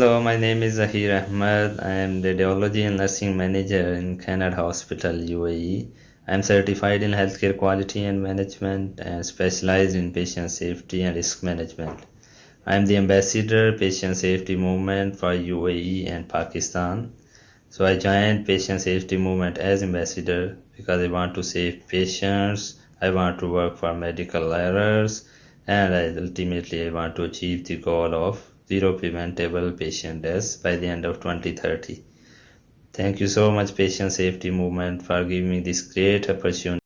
Hello, my name is Zahir Ahmed. I am Radiology and Nursing Manager in Canada Hospital, UAE. I am certified in healthcare quality and management and specialized in patient safety and risk management. I am the ambassador patient safety movement for UAE and Pakistan. So I joined patient safety movement as ambassador because I want to save patients. I want to work for medical errors and I, ultimately I want to achieve the goal of zero preventable patient deaths by the end of 2030. Thank you so much patient safety movement for giving me this great opportunity